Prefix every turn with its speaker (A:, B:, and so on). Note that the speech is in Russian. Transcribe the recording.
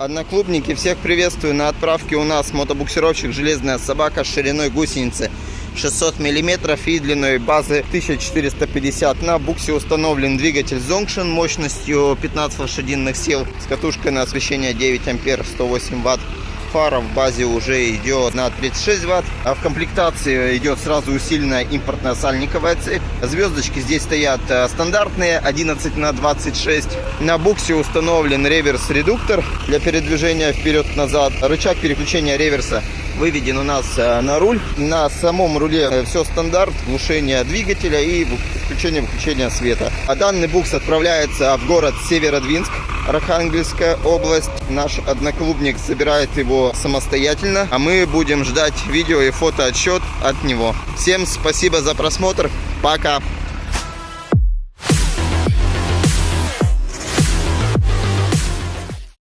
A: Одноклубники, всех приветствую. На отправке у нас мотобуксировщик «Железная собака» с шириной гусеницы 600 мм и длиной базы 1450. На буксе установлен двигатель Zonction мощностью 15 лошадиных сил с катушкой на освещение 9 ампер 108 ватт. Фара в базе уже идет на 36 ватт. А в комплектации идет сразу усиленная импортная сальниковая цепь. Звездочки здесь стоят э, стандартные 11 на 26. На буксе установлен реверс-редуктор для передвижения вперед-назад. Рычаг переключения реверса выведен у нас э, на руль. На самом руле все стандарт, глушение двигателя и включение-выключение света. А данный букс отправляется в город Северодвинск, Архангельская область. Наш одноклубник собирает его самостоятельно, а мы будем ждать видео и фотоотчет от него. Всем спасибо за просмотр. Пока!